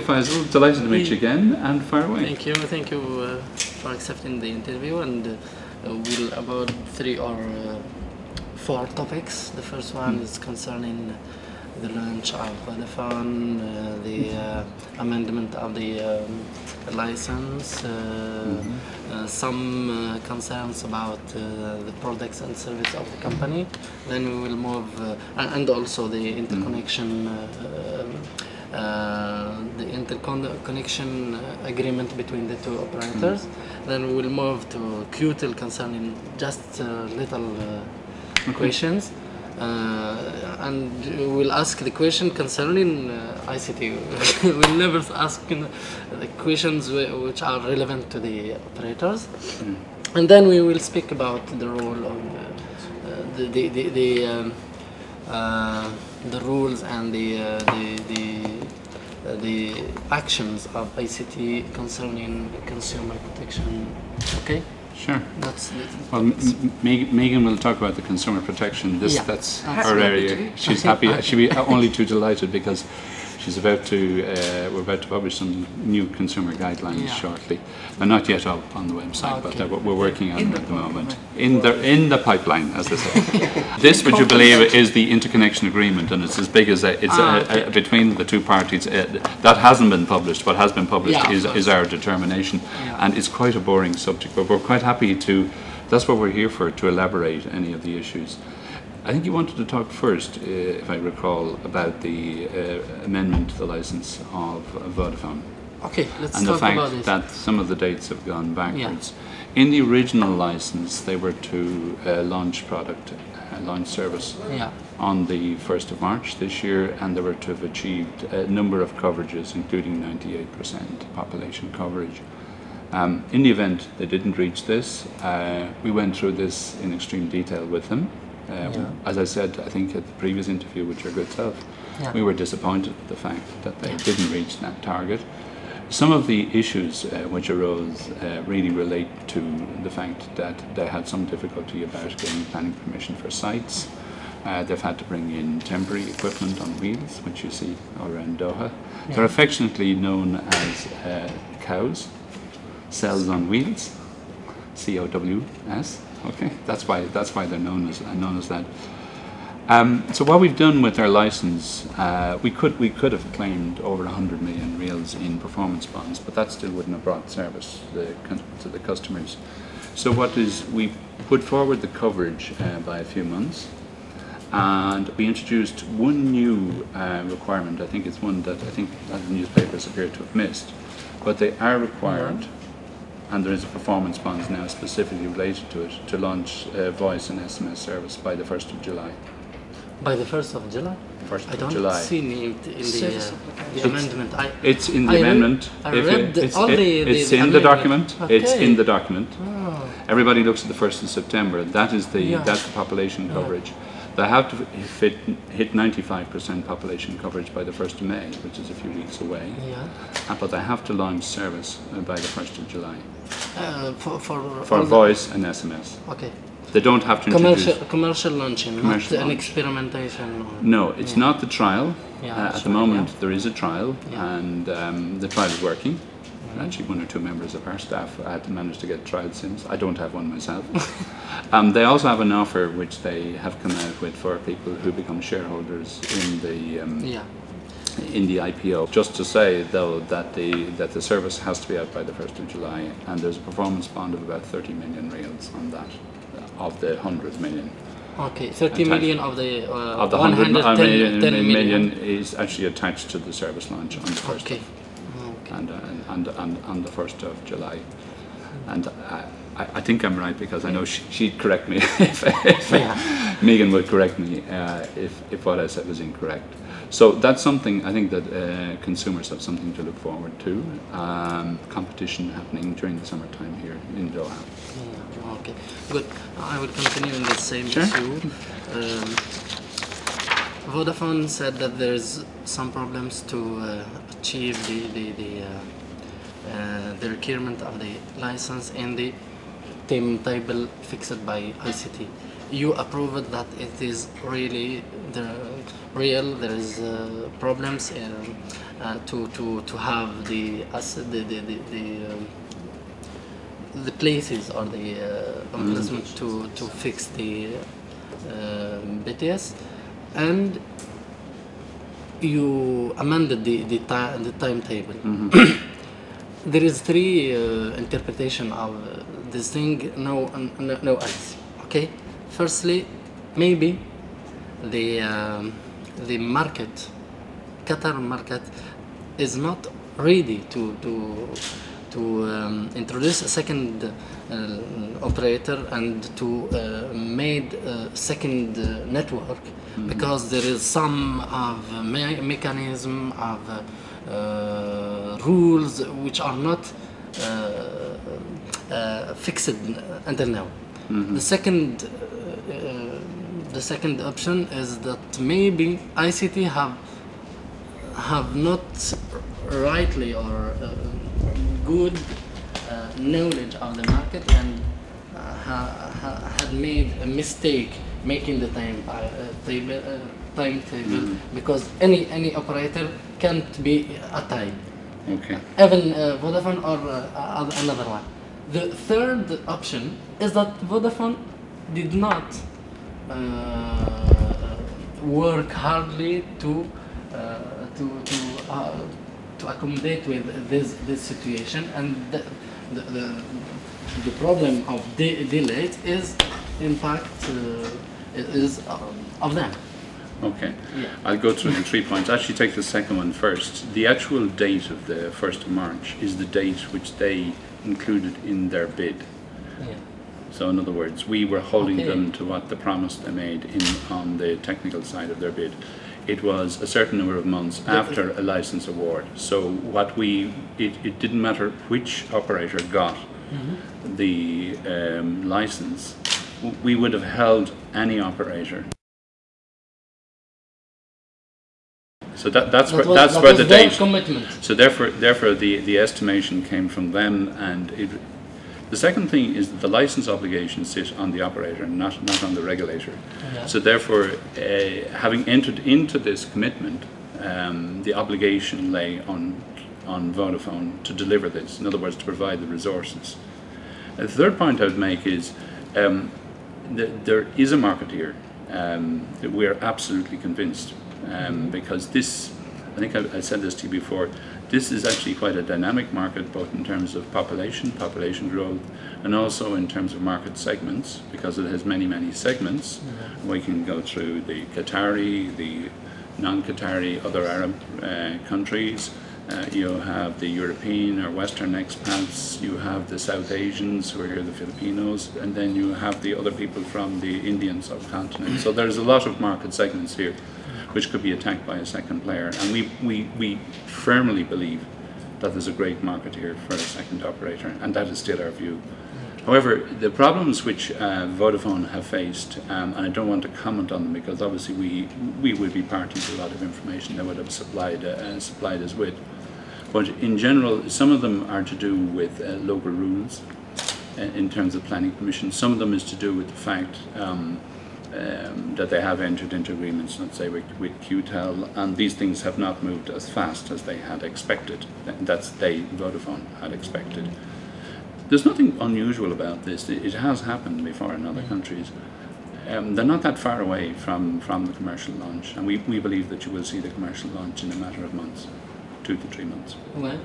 Faisal, delighted to meet you again and fire away. Thank you, thank you uh, for accepting the interview and uh, we'll about three or uh, four topics. The first one is concerning the launch of Vodafone, uh, the uh, amendment of the um, license, uh, uh, some uh, concerns about uh, the products and service of the company. Then we will move, uh, and also the interconnection, uh, um, uh, the interconnection uh, agreement between the two operators. Then we will move to QTEL concerning just uh, little uh, questions. Uh, and we'll ask the question concerning uh, ICT. we'll never ask you know, the questions whi- which are relevant to the operators. And then we will speak about the role of uh, uh, the the the, the, um, uh, the rules and the uh, the the, uh, Uh, the actions of ICT concerning consumer protection. Okay, Sure. that's Well, M- M- Megan will talk about the consumer protection. This, Yeah. that's That's her area. She's happy. She'll be only too delighted because about to. Uh, we're about to publish some new consumer guidelines Yeah. shortly. They're not yet up on the website, but Okay. they're, we're working on them at the moment. In the in the pipeline, as they say. this, would you believe, is the interconnection agreement, and it's as big as a, it's Ah, a, a, between the two parties. Uh, that hasn't been published. What has been published Yeah, is, is our determination, Yeah. and it's quite a boring subject. But we're quite happy to. That's what we're here for, to elaborate any of the issues. I think you wanted to talk first, uh, if I recall, about the uh, amendment to the license of Vodafone okay. Let's and the talk fact about this. that some of the dates have gone backwards. In the original license, they were to uh, launch product, uh, launch service yeah. on the 1st of March this year, and they were to have achieved a number of coverages, including 98% population coverage. Um, in the event they didn't reach this, uh, we went through this in extreme detail with them. Uh, Yeah. As I said, I think at the previous interview with your good self, Yeah. we were disappointed at the fact that they didn't reach that target. Some of the issues uh, which arose uh, really relate to the fact that they had some difficulty about getting planning permission for sites. Uh, they've had to bring in temporary equipment on wheels, which you see around Doha. They're affectionately known as uh, cows, cells on wheels, C O W S. Okay, that's why that's why they're known as known as that. Um, so what we've done with our license, uh, we could we could have claimed over 100 million riyals in performance bonds, but that still wouldn't have brought service to the, to the customers. So what is we put forward the coverage uh, by a few months, and we introduced one new uh, requirement. I think it's one that I think other newspapers appear to have missed, but they are required, and there is a performance bonds now specifically related to it to launch uh, voice and SMS service by the 1st of July. By the first of July. 1st I of don't July. see in the, in the, uh, the amendment. I, It's in the I re- amendment. I If you- read it's, all it- the- the- it's the in the amendment. document. It's in the document. oh, Everybody looks at the first of September. That is the Yeah. that's the population coverage. They have to fit, hit 95% population coverage by the 1st of May, which is a few weeks away. yeah. Uh, But they have to launch service uh, by the 1st of July Uh, for for, for voice and SMS. Okay. They don't have to introduce. Commercial commercial launching, Commercial not an experimentation. Or, No, it's Yeah. not the trial. Yeah, uh, at the moment, there is a trial, and um, the trial is working. Actually, one or two members of our staff had managed to get trial sims. I don't have one myself. um, they also have an offer which they have come out with for people who become shareholders in the um, yeah. in the IPO. Just to say, though, that the that the service has to be out by the first of July, and there's a performance bond of about 30 million riyals on that, uh, of the 100 million. Okay. 30 million of the uh, Of the 110 million, 10 million is actually attached to the service launch on the first Okay. And, uh, and, and on the first of July. And I, I, I think I'm right because I know she, she'd correct me if, if Yeah. Megan would correct me uh, if, if what I said was incorrect. So that's something I think that uh, consumers have something to look forward to. Um, competition happening during the summertime here in Doha. Yeah, okay, good. I will continue in the same Sure. issue. Um, Vodafone said that there's some problems to uh, achieve the the, the, uh, uh, the requirement of the license in the timetable fixed by ICT. You approved that it is really they're real. There is uh, problems in, uh, to to to have the the the the, the, um, the places or the uh, emplacement to to fix the uh, BTS, and you amended the the, ti- the timetable. there is three uh, interpretation of uh, this thing. No, no, no else. Okay. Firstly, maybe the um, the market, Qatar market, is not ready to to to um, introduce a second uh, operator and to uh, made a second uh, network because there is some of me- mechanism of uh, rules which are not uh, uh, fixed until now. The second uh, the second option is that maybe ICT have have not rightly or uh, good knowledge of the market and uh, ha, ha, had made a mistake making the time uh, table, uh, timetable because any any operator can't be a time Okay. even uh, Vodafone or uh, another one. The third option is that Vodafone did not uh, work hardly to uh, to to uh, to accommodate with this this situation, and the the, the, the problem of de- delays is in fact uh, is um, of them. Okay. Yeah. I'll go through the three points. Actually, take the second one first. The actual date of the 1st of March is the date which they included in their bid. Yeah. So, in other words, we were holding Okay. them to what the promise they made in on the technical side of their bid. It was a certain number of months after a license award. So, what we it, it didn't matter which operator got the um, license, we would have held any operator. So that, that's That where was- that's that where the date. commitment. So therefore, therefore the, the estimation came from them and it, the second thing is that the license obligations sit on the operator, not, not on the regulator. So therefore, uh, having entered into this commitment, um, the obligation lay on, on Vodafone to deliver this, in other words, to provide the resources. The third point I would make is um, th- there is a market here. Um, that we are absolutely convinced um, because this, I think I, I said this to you before, this is actually quite a dynamic market both in terms of population, population growth, and also in terms of market segments because it has many, many segments. We can go through the Qatari, the non-Qatari, other Arab uh, countries. Uh, you have the European or Western expats, you have the South Asians who are here, the Filipinos, and then you have the other people from the Indian subcontinent. So there's a lot of market segments here which could be attacked by a second player. And we, we, we firmly believe that there's a great market here for a second operator, and that is still our view. However, the problems which uh, Vodafone have faced, um, and I don't want to comment on them because obviously we, we would be party to a lot of information they would have supplied, uh, supplied us with. But in general, some of them are to do with uh, local rules uh, in terms of planning permission. Some of them is to do with the fact um, um, that they have entered into agreements, let's say with, with QTEL, and these things have not moved as fast as they had expected. Th- That's they, Vodafone, had expected. There's nothing unusual about this. It, has happened before in other countries. Um, they're not that far away from, from the commercial launch, and we, we believe that you will see the commercial launch in a matter of months, two to three months Well,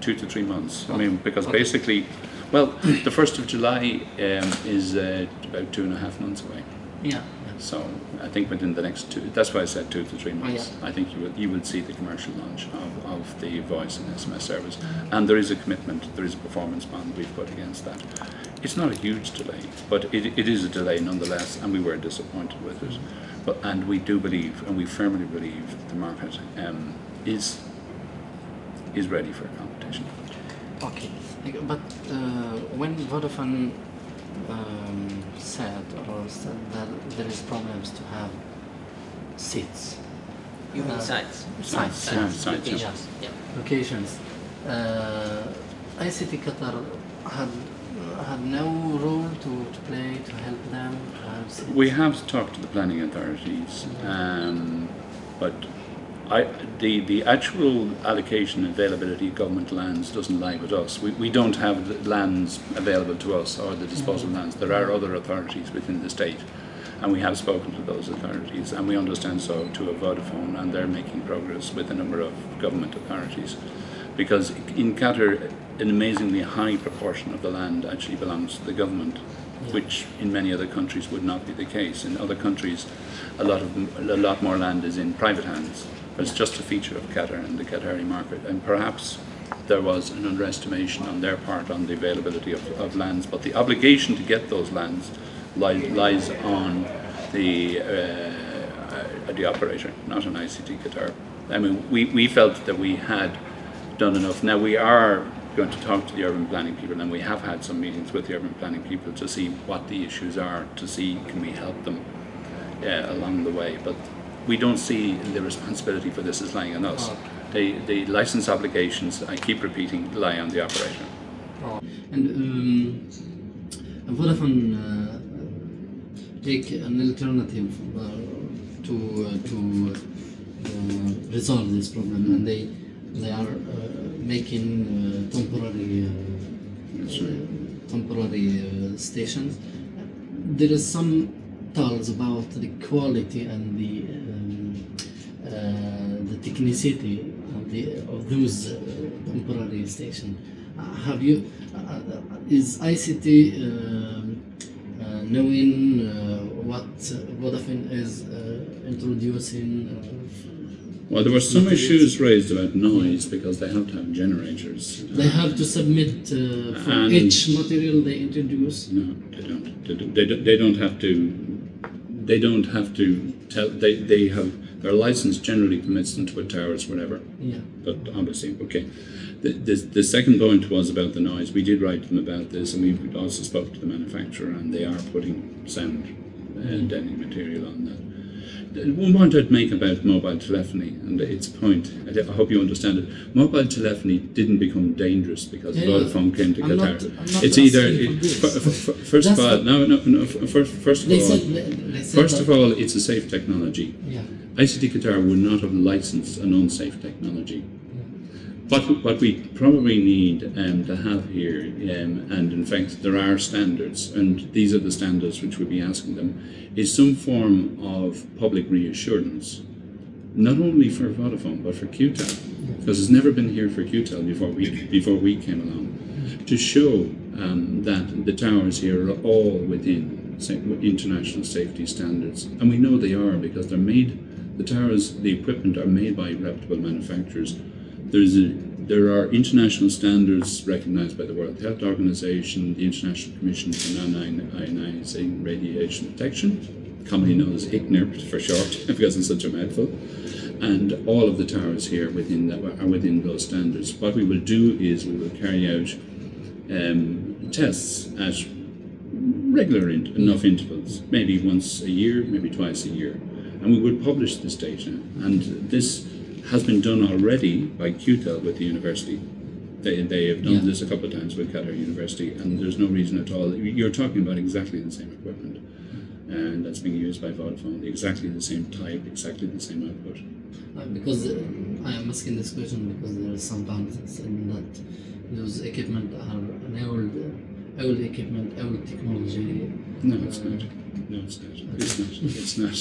two to three months. I mean, because Okay. basically, well, the first of July um, is uh, about two and a half months away. Yeah. So I think within the next two, that's why I said two to three months. yeah. I think you will you will see the commercial launch of, of the voice and SMS service, and there is a commitment, there is a performance bond we've put against that. It's not a huge delay, but it, it is a delay nonetheless, and we were disappointed with it. But and we do believe, and we firmly believe, the market um, is is ready for competition. Okay, but uh, when Vodafone um, said or said that there is problems to have seats, You mean Uh, sites? sites, Yeah, yes, sites, yeah. Yeah. locations. Uh, ICT Qatar had had no role to, to play to help them? Perhaps We have talked to the planning authorities, um, but I, the, the actual allocation and availability of government lands doesn't lie with us. We, we don't have the lands available to us or the disposal mm-hmm. lands. There are other authorities within the state, and we have spoken to those authorities, and we understand so to a Vodafone, and they're making progress with a number of government authorities. Because in Qatar, an amazingly high proportion of the land actually belongs to the government, which in many other countries would not be the case. In other countries, a lot of a lot more land is in private hands. It's just a feature of Qatar and the Qatari market, and perhaps there was an underestimation on their part on the availability of, of lands. But the obligation to get those lands li- lies on the uh, the operator, not on ICT Qatar. I mean, we, we felt that we had done enough. Now we are going to talk to the urban planning people, and we have had some meetings with the urban planning people to see what the issues are, to see can we help them uh, along the way. But we don't see the responsibility for this as lying on us. The, the license obligations, I keep repeating, lie on the operator. And um, Vodafone uh, take an alternative uh, to uh, to uh, resolve this problem, and they they are uh, making uh, temporary uh, temporary stations. There is some talks about the quality and the um, the technicity of the of those temporary stations. Have you is ICT uh, knowing uh, what Vodafone is uh, introducing? Well, there were some issues raised about noise because they have to have generators. they have to submit uh, for And- each material they introduce. No, they don't. They don't, they don't, they don't have to. They don't have to tell. They, they have their license generally permits them to put towers wherever. Yeah. But obviously, okay. The, the, the second point was about the noise. We did write to them about this, and we also spoke to the manufacturer, and they are putting sound uh, deadening material on that. One point I'd make about mobile telephony, and its point, I hope you understand it. Mobile telephony didn't become dangerous because Yeah, Vodafone came to I'm Qatar. not- not it's either asking for this. f- f- f- first of all, no, no, no. First, first of all, said first of all, it's a safe technology. yeah. ICT Qatar would not have licensed an unsafe technology. What, what we probably need um, to have here, um, and in fact there are standards, and these are the standards which we'll be asking them, is some form of public reassurance, not only for Vodafone but for QTEL, because it's never been here for QTEL before we before we came along, to show um, that the towers here are all within international safety standards, and we know they are because they're made. The towers, the equipment are made by reputable manufacturers. There's a, there are international standards recognized by the World Health Organization, the International Commission for Non-Ionizing Radiation Protection, commonly known as ICNIRP for short, because it's such a mouthful. And all of the towers here within that are within those standards. What we will do is we will carry out um, tests at regular in, enough intervals, maybe once a year, maybe twice a year, and we will publish this data. And this has been done already by QTEL with the university. They, they have done Yeah. this a couple of times with Qatar University, and there's no reason at all. You're talking about exactly the same equipment, and that's being used by Vodafone, exactly the same type, exactly the same output. Uh, because uh, I am asking this question because there is sometimes that those equipment are an old, uh, old equipment, old technology. No, it's not. No, it's not. It's not. It's not.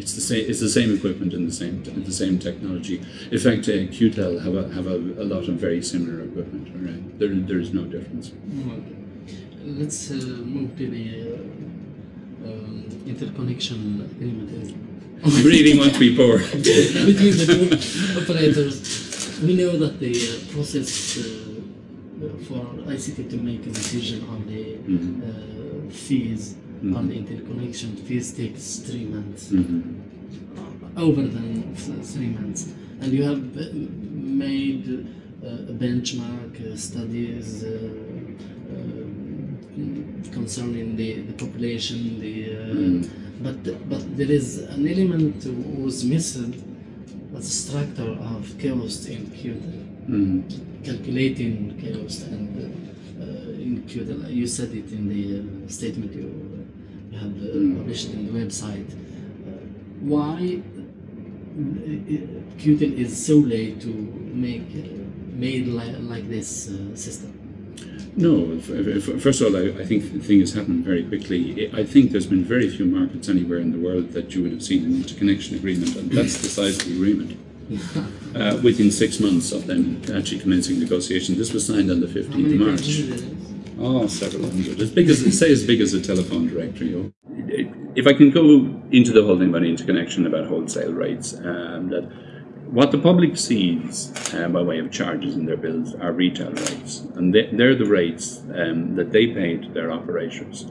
It's the same. It's the same equipment and the same the same technology. In fact, uh, QTEL have a have a, a lot of very similar equipment. All right, there there is no difference. Okay. Let's uh, move to the uh, um, interconnection agreement You really want to be poor. between the two operators. We know that the uh, process uh, for ICT to make a decision on the Mhm. uh, fees on the interconnection fees takes three months. Mhm. over than three months. And you have made uh, benchmark uh, studies uh, uh, concerning the, the population, the uh, Mm. but but there is an element was missing. That's a structure of chaos in Qtel. calculating chaos and uh, include. You said it in the uh, statement you, have uh, published in the website. Uh, why Qtel is so late to make made li like this uh, system? No, first of all, I, I, think the thing has happened very quickly. I think there's been very few markets anywhere in the world that you would have seen an interconnection agreement, and that's the size of the agreement. Uh, within six months of them actually commencing negotiations, this was signed on the 15th of March. Oh, several hundred. As big as, say, as big as a telephone directory. If I can go into the thing about interconnection, about wholesale rates, um, that what the public sees uh, by way of charges in their bills are retail rates, and they, are the rates um, that they pay to their operators.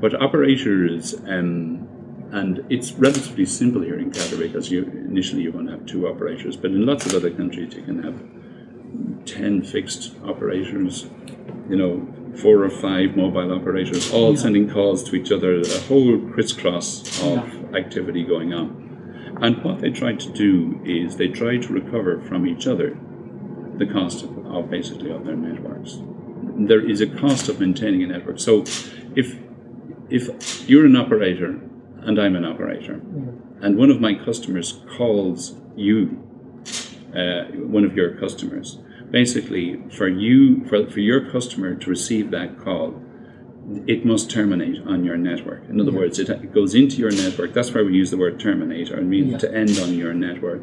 But operators, um, and it's relatively simple here in Qatar because you, initially you're going to have two operators, but in lots of other countries you can have 10 fixed operators, you know, four or five mobile operators, all yeah. sending calls to each other, a whole crisscross of yeah. activity going on. And what they try to do is they try to recover from each other the cost of, of basically of their networks. There is a cost of maintaining a network. So if if you're an operator and I'm an operator, and one of my customers calls you, uh, one of your customers, basically for you for, for your customer to receive that call, it must terminate on your network. In other yeah. words, it, it, goes into your network. That's why we use the word terminate, or it means yeah. to end on your network.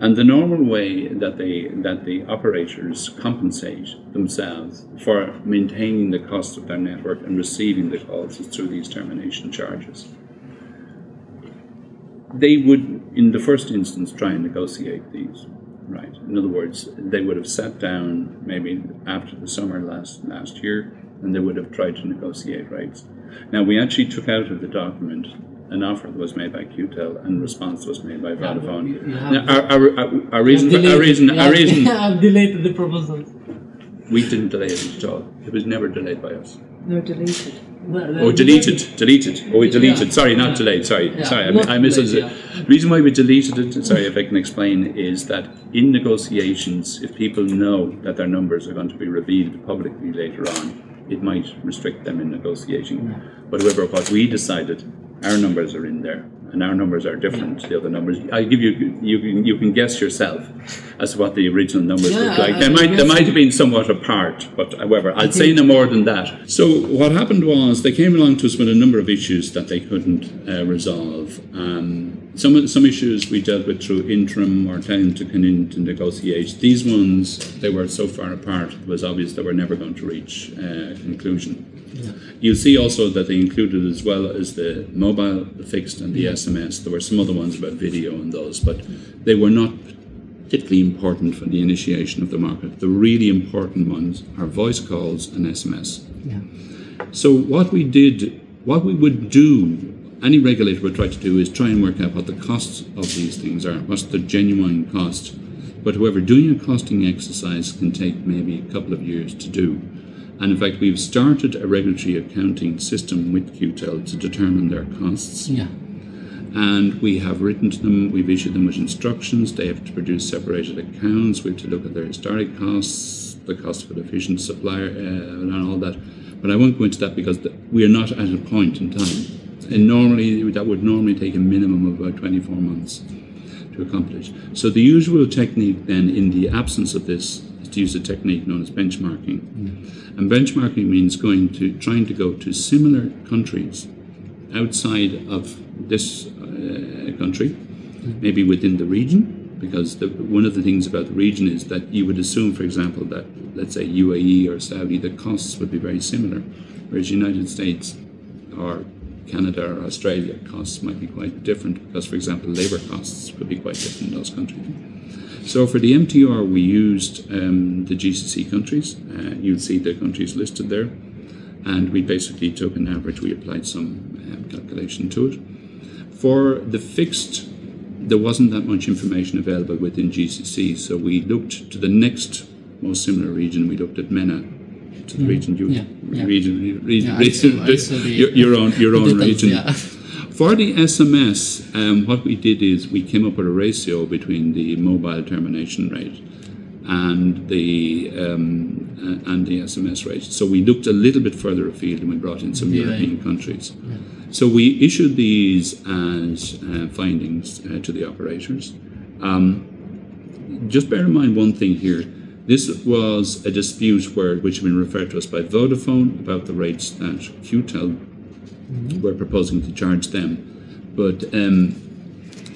And the normal way that they that the operators compensate themselves for maintaining the cost of their network and receiving the calls is through these termination charges. They would, in the first instance, try and negotiate these. Right. In other words, they would have sat down maybe after the summer last last year and they would have tried to negotiate rights. Now, we actually took out of the document an offer that was made by Qtel and response was made by Vodafone. Yeah, now, our, our, reason, for, our reason, our reason, I've delayed the proposal. We didn't delay it at all. It was never delayed by us. No, deleted. Oh, deleted, deleted. Oh, we deleted. Sorry, not delayed. Sorry, sorry. I, I misunderstood. The reason why we deleted it, sorry, if I can explain, is that in negotiations, if people know that their numbers are going to be revealed publicly later on, it might restrict them in negotiating. Yeah. But however, what we decided, our numbers are in there, and our numbers are different to the other numbers. I give you, you can, you can guess yourself as to what the original numbers yeah, look like. I, they might, they might have been somewhat apart, but however, I'll say no more than that. So what happened was they came along to us with a number of issues that they couldn't uh, resolve. Um, some some issues we dealt with through interim or telling to come in to negotiate. These ones they were so far apart it was obvious that we're never going to reach uh, conclusion. Yeah. You'll see also that they included as well as the mobile, the fixed, and the. SMS. There were some other ones about video and those, but they were not particularly important for the initiation of the market. The really important ones are voice calls and SMS. Yeah. So what we did, what we would do any regulator would try to do is try and work out what the costs of these things are, what's the genuine cost. But however, doing a costing exercise can take maybe a couple of years to do. And in fact, we've started a regulatory accounting system with Qtel to determine their costs. Yeah. And we have written to them, we've issued them with instructions. They have to produce separated accounts. We have to look at their historic costs, the cost of an efficient supplier, uh, and all that. But I won't go into that because we are not at a point in time and normally that would normally take a minimum of about 24 months to accomplish. So the usual technique then in the absence of this is to use a technique known as benchmarking. Mm. And benchmarking means going to trying to go to similar countries outside of this uh, country, mm. maybe within the region, because the, one of the things about the region is that you would assume, for example, that let's say UAE or Saudi, the costs would be very similar, whereas United States or Canada or Australia, costs might be quite different because, for example, labour costs could be quite different in those countries. So for the MTR, we used um, the GCC countries. Uh, you'll see the countries listed there. And we basically took an average, we applied some um, calculation to it. For the fixed, there wasn't that much information available within GCC, so we looked to the next most similar region, we looked at MENA, to the mm. region, you, yeah, region, region, yeah, region I saw, I your, your, own, your own region. Yeah. For the SMS, um, what we did is we came up with a ratio between the mobile termination rate and the um, uh, and the SMS rate. So we looked a little bit further afield and we brought in some. European countries. So we issued these as uh, findings uh, to the operators. Um, just bear in mind one thing here. This was a dispute where, which had been referred to us by Vodafone about the rates that QTEL were proposing to charge them. But um,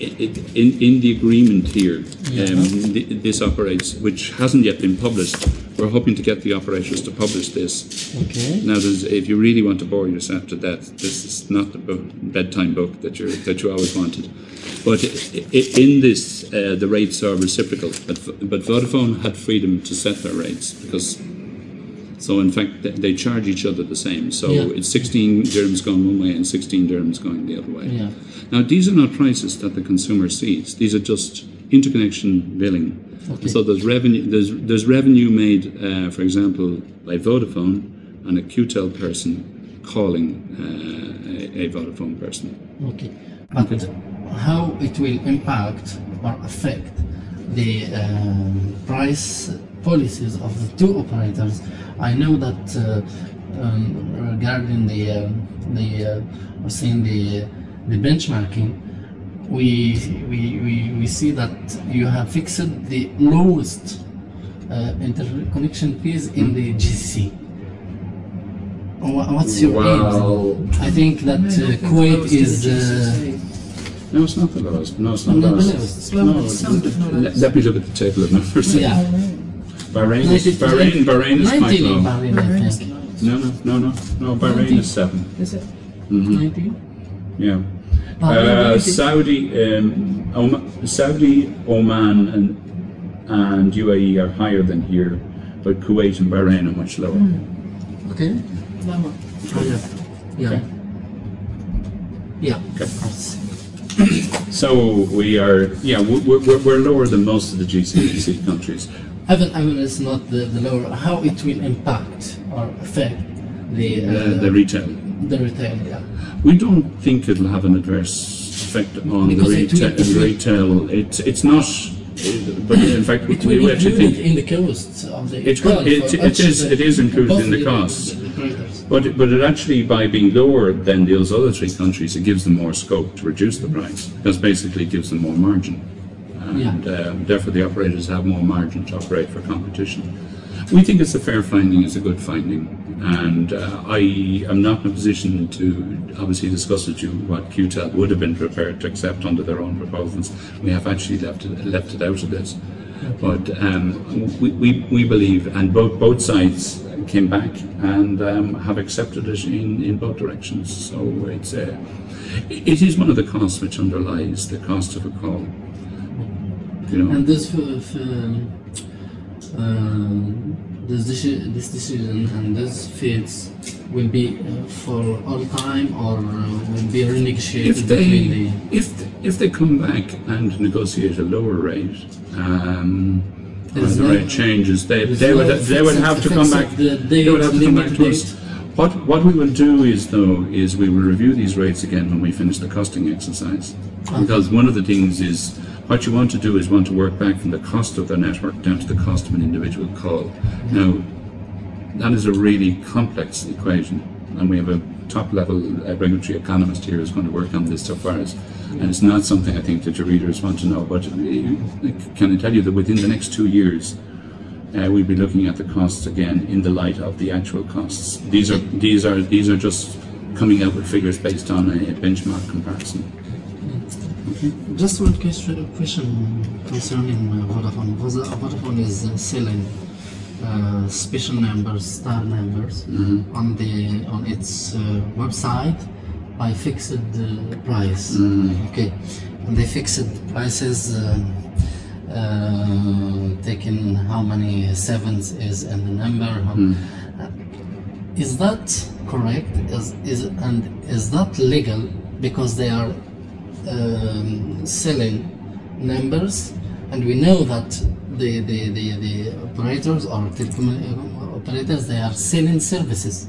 it, in, in the agreement here, um, th- this operates, which hasn't yet been published. We're hoping to get the operators to publish this. Okay. Now, there's, if you really want to bore yourself to death, this is not the book, bedtime book that you that you always wanted. But in this, uh, the rates are reciprocal. But, but Vodafone had freedom to set their rates because. So in fact, they- they charge each other the same. So Yeah. it's 16 dirhams going one way and 16 dirhams going the other way. Yeah. Now, these are not prices that the consumer sees. These are just interconnection billing. Okay. So there's revenue. There's there's revenue made, uh, for example, by Vodafone and a QTEL person calling uh, a, a Vodafone person. Okay. But how it will impact or affect the um, price policies of the two operators? I know that uh, um, regarding the um the uh, saying the the benchmarking, we, we, we, we see that you have fixed the lowest uh, interconnection fees in the GCC. Wha- What's your aim? I think that uh, Kuwait is. No, it's not the lowest. No, it's not Not the the lowest. lowest. It's lower than some, but not let, let me look at the table of numbers. yeah. Bahrain, is, 90 Bahrain, Bahrain is 90 quite low. Bahrain, I think. No, no, no, no, no. Bahrain 90. is seven. Is it? 90? Yeah. Uh, Saudi, um, Oman, Saudi, Oman, and and UAE are higher than here, but Kuwait and Bahrain are much lower. Okay. Lower. Oh, yeah. Yeah. Okay. Yeah. Okay. So we are, yeah, we're, we're, we're lower than most of the GCC countries. Even, even it's not the, the lower, how it will impact or affect the, uh, Uh, the retail. the retail, yeah. We don't think it'll have an adverse effect on Because the it retail. it will- retail. It's it's not, but in fact, It we will actually think in the cost of the It it- it is- it is included in the costs. But, but it actually, by being lower than those other three countries, it gives them more scope to reduce the price because basically it gives them more margin. And uh, therefore, the operators have more margin to operate for competition. We think it's a fair finding, it's a good finding. And uh, I am not in a position to obviously discuss with you what QTEL would have been prepared to accept under their own proposals. We have actually left it, left it out of this. But um, we, we, we believe, and both, both sides came back and um, have accepted it in, in both directions. So it's a, it is one of the costs which underlies the cost of a call. You know, And this, for, for, um, this, deci- this decision and this fees will be for all time or uh, will be renegotiated if they the. if if they come back and negotiate a lower rate, um, the no- rate changes, they they would no they would have to come back. the They would have to come back to us. What what we will do is though is we will review these rates again when we finish the costing exercise, because one of the things is. What you want to do is want to work back from the cost of the network down to the cost of an individual call. Now, that is a really complex equation, and we have a top level uh, regulatory economist here who's going to work on this so far as, and it's not something I think that your readers want to know. But uh, can I tell you that within the next two years, uh, we'll be looking at the costs again in the light of the actual costs. These are these are these are just coming out with figures based on a, a benchmark comparison. Just one question, question concerning uh, Vodafone. Voda- Vodafone is uh, selling uh, special numbers, star numbers, on the on its uh, website by fixed uh, price. Okay, and they fixed prices. Uh, taking how many sevens is in the number. Is that correct? Is is and is that legal because they are um, selling numbers, and we know that the the, the, the operators or telecom uh, operators they are selling services.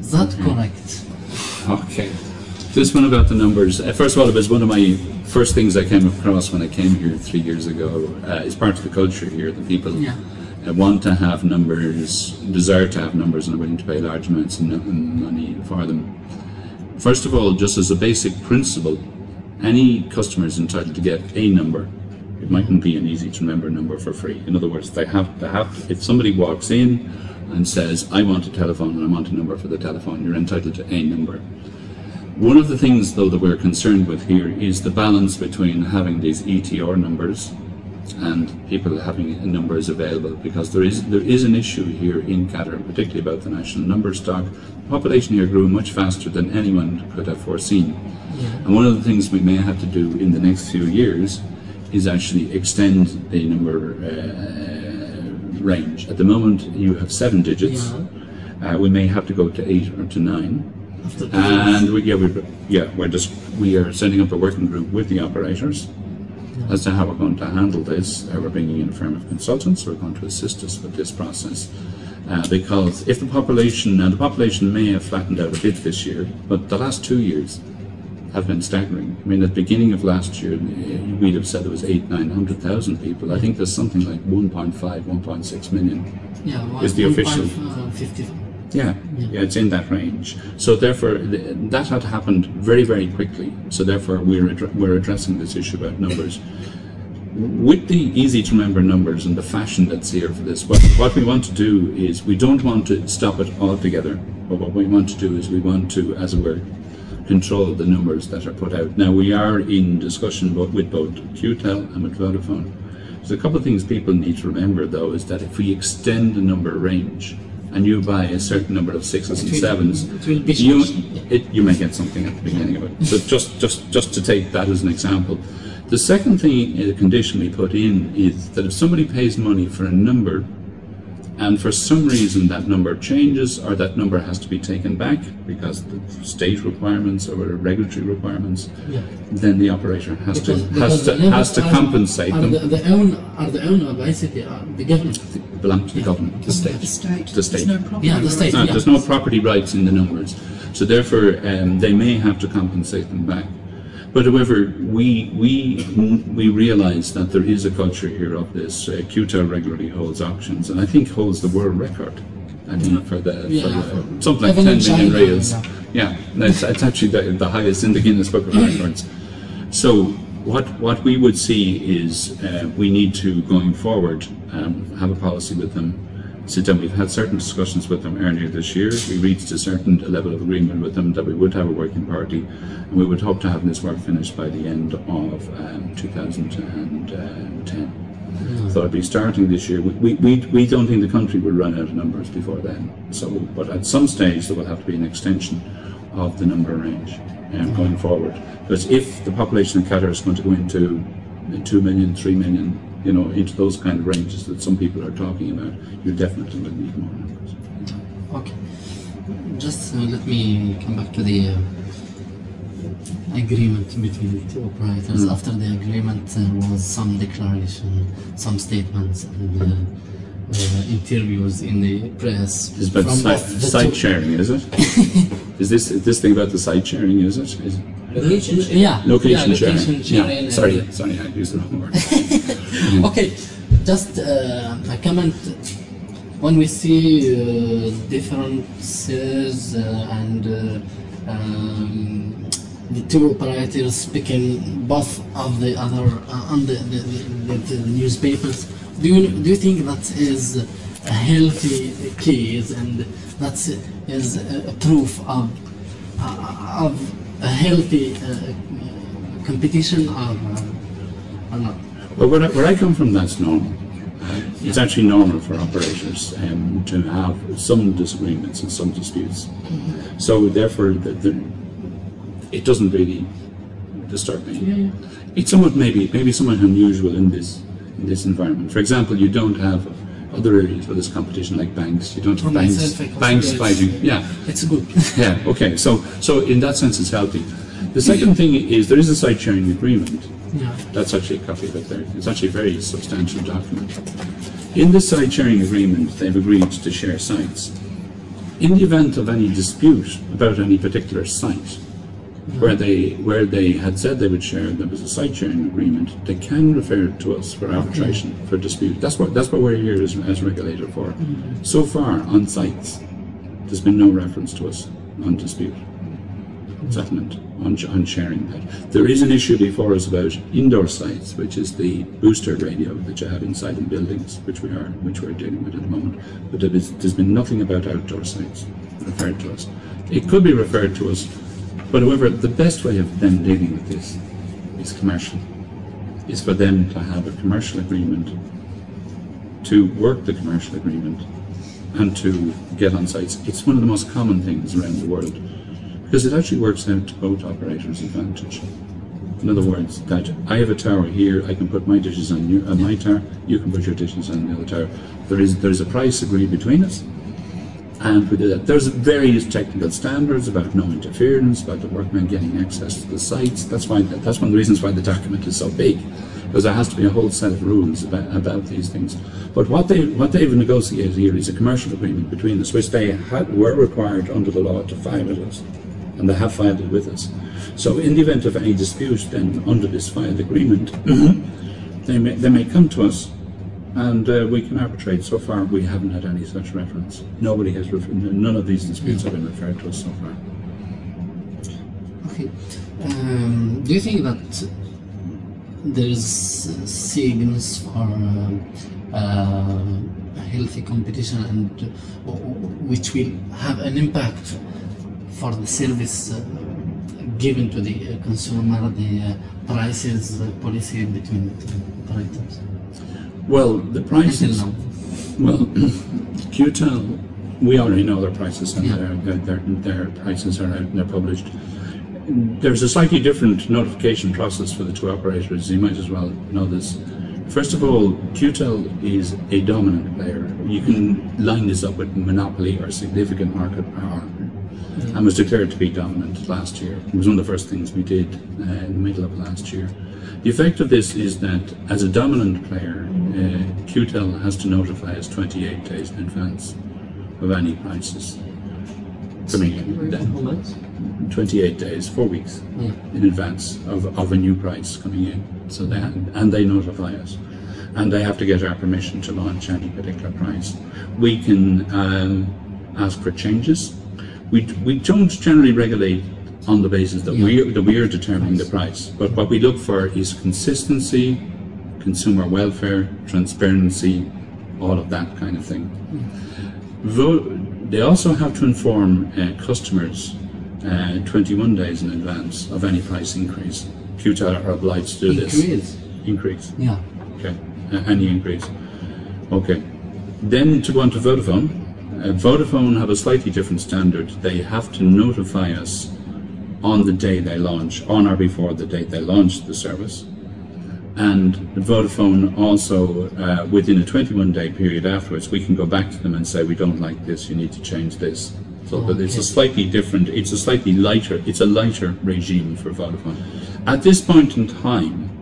Is that correct? Okay. This one about the numbers. Uh, first of all, it was one of my first things I came across when I came here three years ago. Uh, it's part of the culture here. The people Yeah. uh, want to have numbers, desire to have numbers, and are willing to pay large amounts of money for them. First of all, just as a basic principle, any customer is entitled to get a number. It mightn't be an easy to remember number for free. In other words, they have they have. If somebody walks in and says, "I want a telephone and I want a number for the telephone," you're entitled to a number. One of the things, though, that we're concerned with here is the balance between having these ETR numbers and people having numbers available, because there is there is an issue here in Qatar, particularly about the national number stock. The population here grew much faster than anyone could have foreseen, and one of the things we may have to do in the next few years is actually extend the number uh, range. At the moment, you have seven digits. Uh, we may have to go to eight or to nine. And we, yeah, we, yeah, we're just we are setting up a working group with the operators as to how we're going to handle this. Uh, we're bringing in a firm of consultants who are going to assist us with this process. Uh, because if the population, and the population may have flattened out a bit this year, but the last two years have been staggering. I mean, at the beginning of last year, we'd have said there was eight, nine hundred thousand people. I think there's something like 1.5, 1.6 million yeah, is the official. Uh, 50. Yeah, yeah, it's in that range. So therefore, that had happened very, very quickly. So therefore, we're we're addressing this issue about numbers. With the easy to remember numbers and the fashion that's here for this, what, what we want to do is we don't want to stop it altogether. But what we want to do is we want to, as it were, control the numbers that are put out. Now we are in discussion with both QTEL and with Vodafone. There's a couple of things people need to remember though is that if we extend the number range and you buy a certain number of sixes and sevens, it will be you, it, you may get something at the beginning of it. So just, just, just to take that as an example. The second thing, the condition we put in is that if somebody pays money for a number and for some reason that number changes or that number has to be taken back because of state requirements or regulatory requirements, Yeah. then the operator has Because, to because has to has to are- compensate are them. The, the own are the owner basically are the government. belong to the government, the state. The state. The state. There's no property Yeah, the state. No, Yeah. there's no property rights in the numbers, so therefore um, they may have to compensate them back. But however, we we we realise that there is a culture here of this. Uh, QTEL regularly holds auctions, and I think holds the world record. I think for the, Yeah. for the something like Even in 10 million riyals. yeah. Yeah, it's, it's actually the, the highest in the Guinness Book of Records. So what what we would see is uh, we need to going forward um, have a policy with them. Sit down. We've had certain discussions with them earlier this year. We reached a certain level of agreement with them that we would have a working party, and we would hope to have this work finished by the end of um, 2010. So it'll be starting this year. We, we, we don't think the country will run out of numbers before then. So, but at some stage there will have to be an extension of the number range um, going forward. Because if the population of Qatar is going to go into 2 million, 3 million, you know, into those kind of ranges that some people are talking about, you definitely will need more numbers. Okay. Just uh, let me come back to the uh, agreement between the two operators. After the agreement, there was some declaration, some statements, and uh, uh, interviews in the press It's about from site, the site sharing, is it? is this this thing about the site sharing, is it? Is it? Location The- yeah, Location yeah, location sharing yeah. Sorry, sorry, I used the wrong word. Okay, just uh, a comment. When we see uh, differences uh, and uh, um, the two operators speaking both of the other uh, on the, the, the, the newspapers, do you do you think that is a healthy case and that is a, proof of uh, of a healthy uh, competition or, uh, or not? Well, where I, where I come from, that's normal. Uh, It's actually normal for operators um, to have some disagreements and some disputes. So therefore, the, the, it doesn't really disturb me. It's somewhat maybe maybe somewhat unusual in this in this environment. For example, you don't have other areas where there's competition like banks. You don't have banks banks fighting. Yeah, It's good. yeah. Okay. So so in that sense, it's healthy. The second thing is there is a site sharing agreement. Yeah. That's actually a copy of it there. It's actually a very substantial document. In the site sharing agreement, they've agreed to share sites. In the event of any dispute about any particular site, where they where they had said they would share, there was a site sharing agreement. They can refer to us for arbitration for dispute. That's what that's what we're here as, as regulator for. Mm-hmm. So far on sites, there's been no reference to us on dispute on, on sharing that. There is an issue before us about indoor sites, which is the booster radio that you have inside in buildings, which we are which we're dealing with at the moment. But there is, there's been nothing about outdoor sites referred to us. It could be referred to us, but however, the best way of them dealing with this is commercial. Is for them to have a commercial agreement, to work the commercial agreement, and to get on sites. It's one of the most common things around the world because it actually works out to both operators' advantage. In other words, that I have a tower here, I can put my dishes on, your, my tower, you can put your dishes on the other tower. There is there's a price agreed between us, and we do that. There's various technical standards about no interference, about the workmen getting access to the sites. That's why that's one of the reasons why the document is so big, because there has to be a whole set of rules about, about these things. But what they what they've negotiated here is a commercial agreement between us, which they had, were required under the law to file with us and they have filed it with us. So in the event of any dispute then under this filed agreement, they, may, they may come to us and uh, we can arbitrate. So far we haven't had any such reference. Nobody has, none of these disputes have been referred to us so far. Okay. Um, do you think that there's signals for uh, uh, healthy competition and uh, which will have an impact for the service uh, given to the uh, consumer, the uh, prices policy between the operators? Well, the prices. Well, QTEL, we already know their prices and Yeah. their, their, their prices are out and they're published. There's a slightly different notification process for the two operators. You might as well know this. First of all, QTEL is a dominant player. You can line this up with monopoly or significant market power and was declared to be dominant last year. It was one of the first things we did uh, in the middle of last year. The effect of this is that as a dominant player, uh, QTEL has to notify us 28 days in advance of any prices coming in. Then 28 days, four weeks Yeah. in advance of, of a new price coming in. So they and they notify us, and they have to get our permission to launch any particular price. We can um, ask for changes. We, we don't generally regulate on the basis that Yeah. we that we are determining the price, but what we look for is consistency, consumer welfare, transparency, all of that kind of thing. Vo- they also have to inform uh, customers uh, 21 days in advance of any price increase. QTEL are obliged to do this. Increase. Increase. Yeah. Okay. Uh, any increase. Okay. Then to go on to Vodafone. Uh, Vodafone have a slightly different standard. They have to notify us on the day they launch, on or before the date they launch the service. And Vodafone also, uh, within a 21 day period afterwards, we can go back to them and say, we don't like this, you need to change this. So but it's a slightly different, it's a slightly lighter, it's a lighter regime for Vodafone. At this point in time,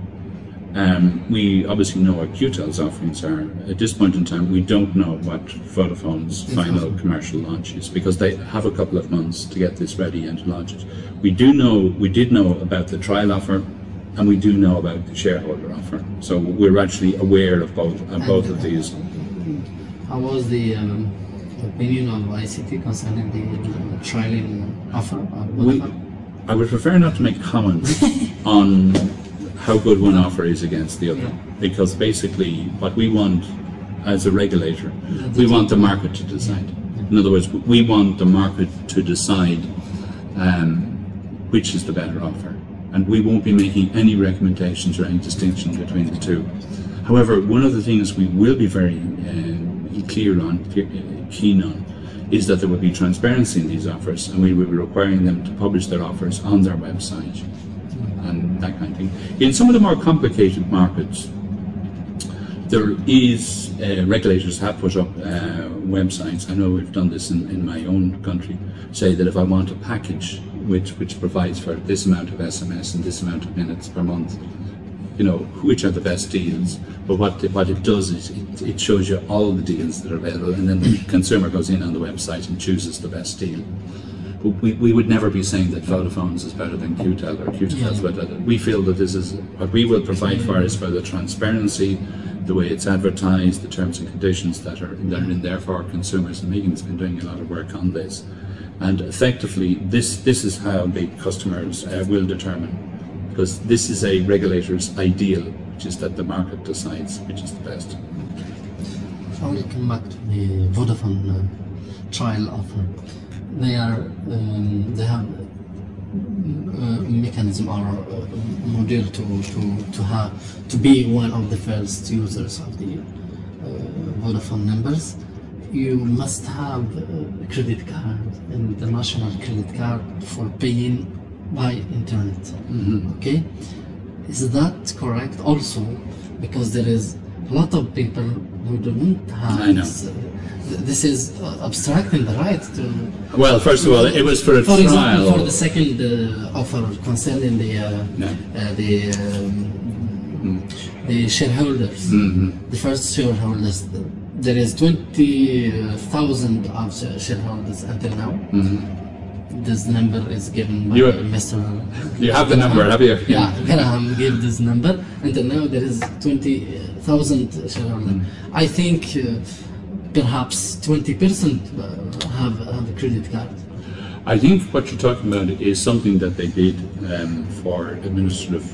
um, we obviously know what QTEL's offerings are. At this point in time, we don't know what Vodafone's final commercial launch is because they have a couple of months to get this ready and to launch it. We do know, we did know about the trial offer, and we do know about the shareholder offer. So we're actually aware of both of both of these. How was the um, opinion of ICT concerning the uh, trialing offer? of We, I would prefer not to make comments on how good one offer is against the other, because basically what we want as a regulator, we want the market to decide. In other words, we want the market to decide um, which is the better offer, and we won't be making any recommendations or any distinction between the two. However, one of the things we will be very uh, clear on, keen on, is that there will be transparency in these offers, and we will be requiring them to publish their offers on their website and that kind of thing. In some of the more complicated markets, there is uh, regulators have put up uh, websites. I know we've done this in, in my own country. Say that if I want a package which which provides for this amount of SMS and this amount of minutes per month, you know which are the best deals. But what it, what it does is it, it shows you all the deals that are available, and then the consumer goes in on the website and chooses the best deal. We, we would never be saying that Vodafone's is better than QTEL or QTEL is better. We feel that this is what we will provide for is for the transparency, the way it's advertised, the terms and conditions that are, that are in there for consumers. And Megan's been doing a lot of work on this. And effectively, this, this is how the customers uh, will determine, because this is a regulator's ideal, which is that the market decides which is the best. I will come back to the Vodafone uh, trial offer. They are um, they have uh, mechanism or uh, model to to to have to be one of the first users of the uh, Vodafone numbers. You must have a credit card, an international credit card for paying by internet. Okay, is that correct? Also, because there is a lot of people who don't have. I know. this, th- This is abstracting the right to. Well, first of all, it was for a For trial. example, for the second uh, offer concerning the uh, uh, the um, the shareholders, the first shareholders, there is twenty thousand of shareholders until now. This number is given by You- Mr. You have the number, have you? Yeah, Graham gave this number. Until now, there is twenty thousand shareholders. I think uh, perhaps twenty percent have have a credit card. I think what you're talking about is something that they did um, for administrative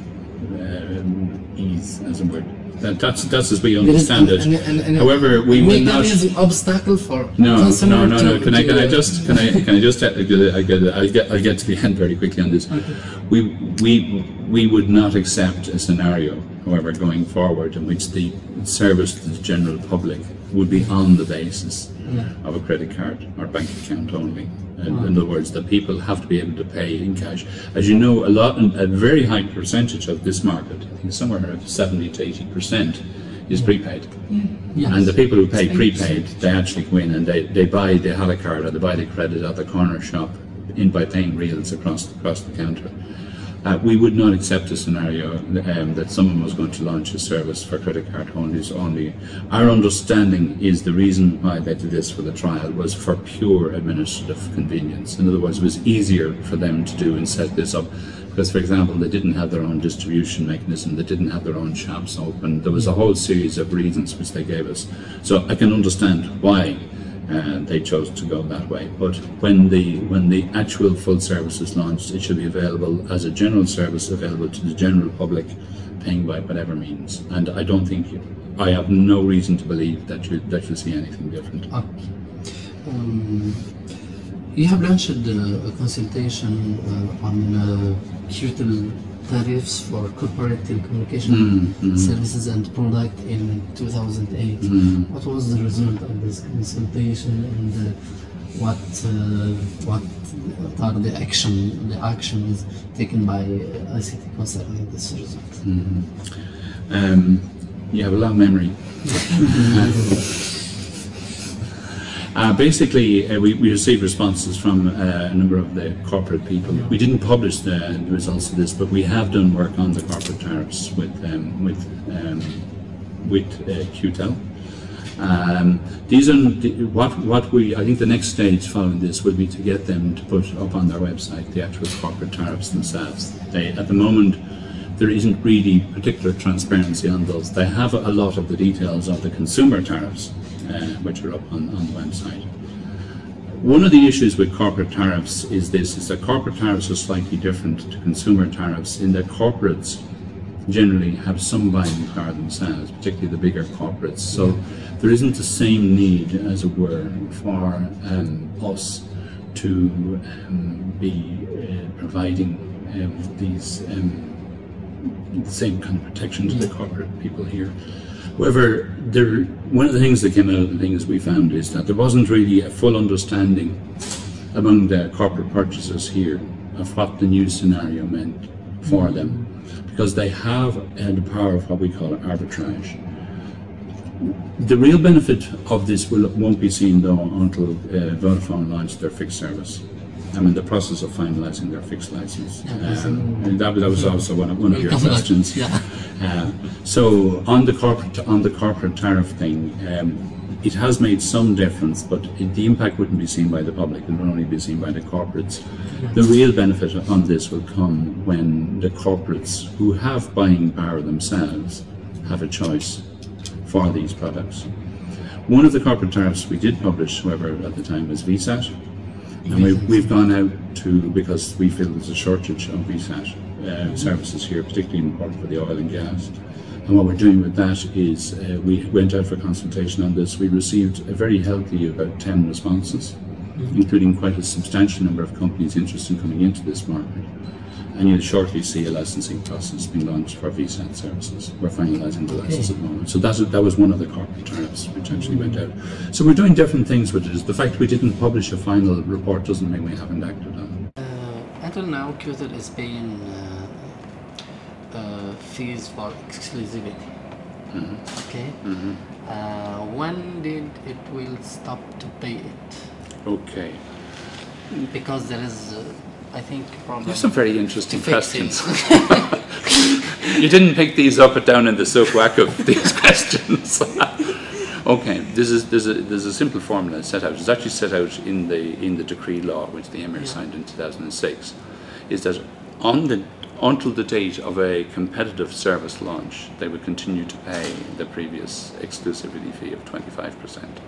um, ease, as it were. That, that's that's as we understand an- it. an- an- an- However, we will not. mechanism obstacle for No, no, no, no. to- Can I, can I just, can I, can I just, I get, I get, I'll get, to the end very quickly on this. We, we, we would not accept a scenario, however, going forward in which the service to the general public would be on the basis mm. of a credit card or bank account only. In, in other words, the people have to be able to pay in cash. As you know, a lot, a very high percentage of this market, I think somewhere around 70 to 80 percent, is prepaid. Yes. And the people who pay prepaid, they actually go in and they, they buy the Hala card or they buy the credit at the corner shop in by paying riyals across across the counter. Uh, we would not accept a scenario um, that someone was going to launch a service for credit card holders only. Our understanding is the reason why they did this for the trial was for pure administrative convenience. In other words, it was easier for them to do and set this up. Because, for example, they didn't have their own distribution mechanism, they didn't have their own shops open. There was a whole series of reasons which they gave us. So I can understand why they chose to go that way. But when the when the actual full service is launched, it should be available as a general service, available to the general public, paying by whatever means. And I don't think I have no reason to believe that you that you'll see anything different. Um, you have launched uh, a consultation uh, on uh, tariffs for corporate telecommunication services and product in 2008. What was the result of this consultation and uh, what uh, what are the action the actions taken by uh, ICT concerning this result? Um, you have a long memory. Uh, basically, uh, we, we received responses from uh, a number of the corporate people. We didn't publish the, the results of this, but we have done work on the corporate tariffs with um, with um, with uh, QTEL. Um, these are what what we. I think the next stage following this will be to get them to put up on their website the actual corporate tariffs themselves. They at the moment there isn't really particular transparency on those. They have a lot of the details of the consumer tariffs, which are up on, on the website. One of the issues with corporate tariffs is this, is that corporate tariffs are slightly different to consumer tariffs in that corporates generally have some buying power themselves, particularly the bigger corporates. So there isn't the same need, as it were, for um, us to um, be uh, providing um, these um, same kind of protection to the corporate people here. However, there, one of the things that came out of the things we found is that there wasn't really a full understanding among the corporate purchasers here of what the new scenario meant for them, because they have uh, the power of what we call arbitrage. The real benefit of this will, won't be seen though until uh, Vodafone launched their fixed service. I'm in the process of finalising their fixed license. Um, and that, that was also one of, one of your questions. Yeah. Uh, so on the corporate on the corporate tariff thing, um, it has made some difference, but it, the impact wouldn't be seen by the public. It would only be seen by the corporates. The real benefit on this will come when the corporates who have buying power themselves have a choice for these products. One of the corporate tariffs we did publish, however, at the time was VSAT. And we, we've gone out to, because we feel there's a shortage of VSAT uh, services here, particularly important for the oil and gas. And what we're doing with that is uh, we went out for consultation on this. We received a very healthy about 10 responses, including quite a substantial number of companies interested in coming into this market. And you'll shortly see a licensing process being launched for VSAT services. We're finalising the license at the moment. So that, that was one of the corporate tariffs which actually went out. So we're doing different things with it. The fact we didn't publish a final report doesn't mean we haven't acted on it. Uh, until now, Qatar is paying uh, uh, fees for exclusivity. Okay. Uh, when did it will stop to pay it? Okay. Because there is, uh, I think, problem. There's some very interesting questions. you didn't pick these up and down in the soapwhack of these questions. okay, this is there's a there's a simple formula set out. It's actually set out in the in the decree law which the Emir Yeah. signed in 2006. Is that on the until the date of a competitive service launch, they would continue to pay the previous exclusivity fee of 25%. percent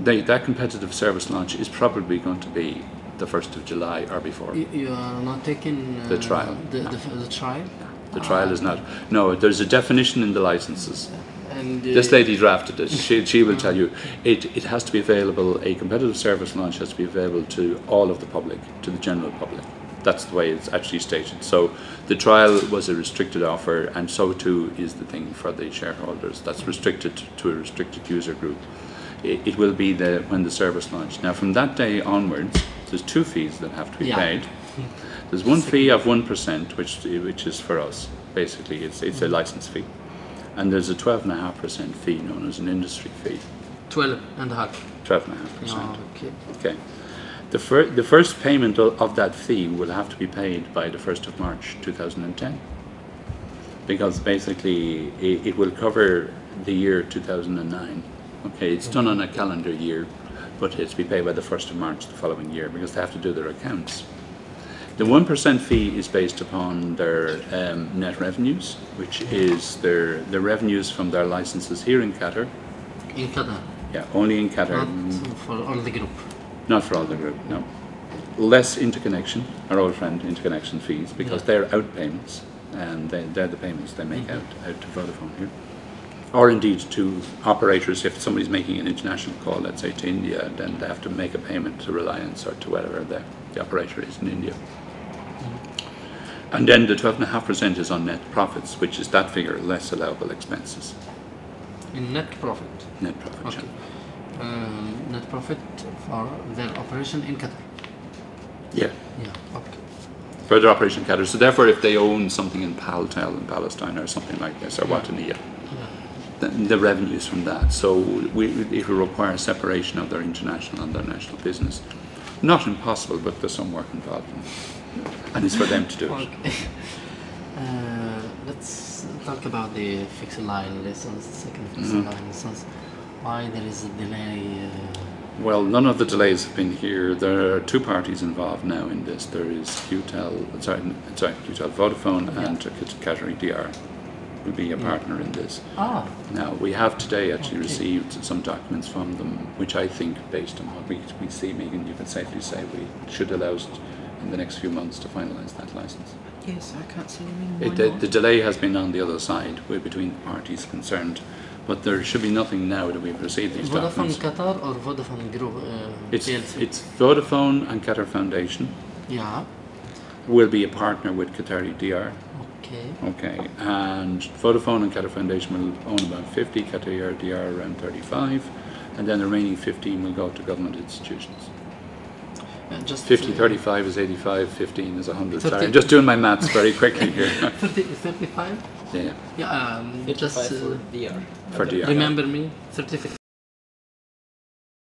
They, that competitive service launch is probably going to be the 1st of July or before. You, you are not taking uh, The trial. The, the, the trial. The trial is not. No, there's a definition in the licenses. And uh, This lady drafted it. She, she will tell you it, it has to be available, a competitive service launch has to be available to all of the public, to the general public. That's the way it's actually stated. So the trial was a restricted offer, and so too is the thing for the shareholders. That's restricted to a restricted user group. It, it will be the when the service launched. Now, from that day onwards, there's two fees that have to be Yeah. paid. There's one fee of one percent, which which is for us. Basically, it's it's a license fee, and there's a twelve and a half percent fee known as an industry fee. 12 and a half. Twelve and a half percent. Oh, okay. Okay. The, fir- the first payment of that fee will have to be paid by the 1st of March 2010 because basically it, it will cover the year 2009. Okay, it's done on a calendar year, but it's to be paid by the 1st of March the following year because they have to do their accounts. The 1% fee is based upon their um, net revenues, which is their, the revenues from their licenses here in Qatar. In Qatar, Yeah, only in Qatar. not for all the group. Not for all the group, no. Less interconnection, our old friend interconnection fees, because they're out payments, and they, they're the payments they make out, out to Vodafone here. Or indeed to operators, if somebody's making an international call, let's say to India, then they have to make a payment to Reliance or to whatever the, the operator is in India. And then the 12.5% is on net profits, which is that figure less allowable expenses. In net profit. Net profit. yeah. Okay. Um, Net profit for their operation in Qatar. Yeah. Yeah. Okay. further operation in Qatar. So therefore, if they own something in Paltel in Palestine or something like this, or Wataniya, the, the revenues from that. So we, it will require separation of their international and their national business. Not impossible, but there's some work involved, and it's for them to do it. Uh, let's talk about the fixed line license, second fixed Mm-hmm. line license. Why there is a delay? Uh, Well, none of the delays have been here. There are two parties involved now in this. There is QTEL, sorry, n- sorry QTEL Vodafone and Qatari Diar will be a partner in this. ah, Now, we have today actually Okay. received some documents from them, which I think, based on what we, we see, Megan, you can safely say we should allow us in the next few months to finalise that licence. Yes, I can't see any reason why It, the, the delay has been on the other side, with between the parties concerned, but there should be nothing now that we've received these Vodafone documents. Qatar or Vodafone Group? Uh, It's, PLC? it's Vodafone and Qatar Foundation yeah. will be a partner with Qatari Diar. Okay. Okay, and Vodafone and Qatar Foundation will own about 50, Qatar Diar around 35, and then the remaining 15 will go to government institutions. Uh, just 50, uh, 35 is 85, 15 is 100. Sorry, I'm just doing my maths very quickly here. 30, 35? Yeah, Yeah. Um, just 55 uh, for Diar. for Diar. remember me. 35.